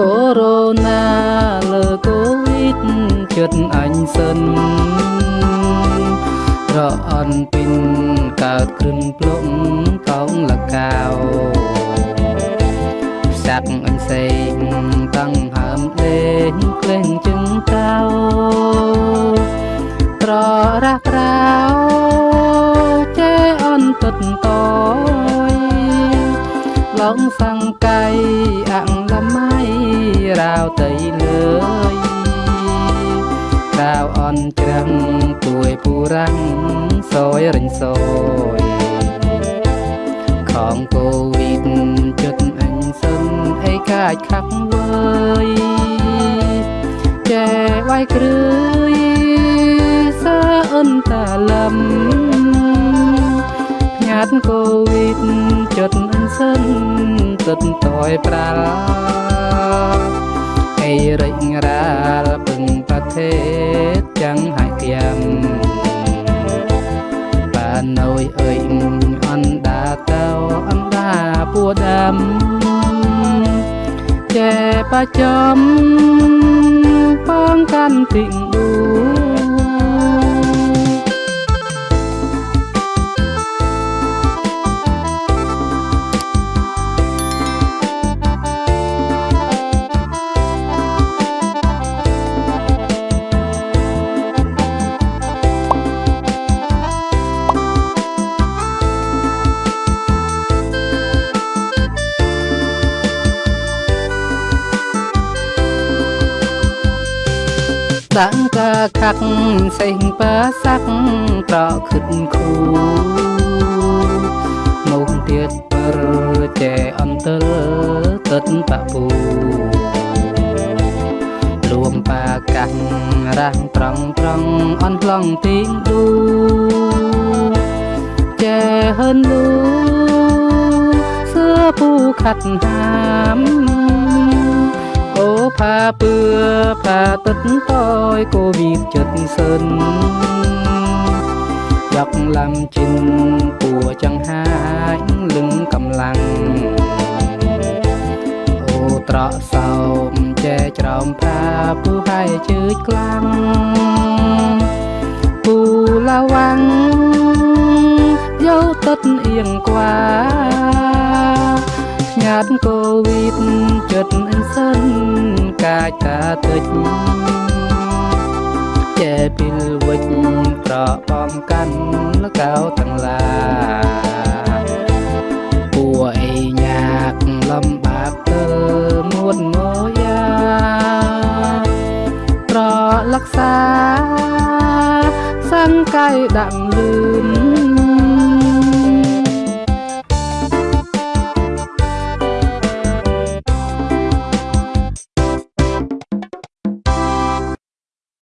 កូវីដលើកូវីដចិត្តអញសិនរអន់ពីនកើតគ្រឹងភ្លុំកោងលកៅផ្សាក់អញសេងតាំងហើមលេងក្លែងជឹងកៅត្ររះក្រៅចេអន់ទុតតយឡងសង្កៃអង្គ រាវតៃលើយរាវអន់ច្រាំងពួយពូរាំងសយរិញសយខំកូវីដចិត្តអញសិនអីកាចខាក់វើយចែវាយគ្រឿយសើអិនតាលំញាតកូវីដចិត្តអញសិនទឹកតយប្រាល់អី រិញរាលពឹងប្រទេសចាំងហើយគាំបានណយអើយអណ្ដាតៅអណ្ដាពួដាំចែបចំបងកាន់ទីងឌូ ដាក់កាខាក់សេងប៉ាសាក់ប្រខិតគូមកទៀត પર ចែអន្ទលទឹកបពូលួមប៉ាកាំងរាំងត្រង់ត្រង់អន់ខ្លងទីងឌូចែហឺនលូសើពូខាត់ហាមអូផាពឿផា ទឹកតយគូវីតចិត្តសិនយកឡាំជិនពួចង្ហាយលឹងកម្លាំងអូត្រកសោមចែច្រោមផាពូហើយជើចខ្លាំងពូឡាវាំងយកទឹកអៀងក្វា ញាតកូវីដចិត្តអញសិនកាចតាតិចចែពីលវិចប្របំកាន់លកៅទាំងឡាពួអីញាកលំបាកទៅមួនងយ៉ាប្រលក្សាសង្កៃដាក់លឿន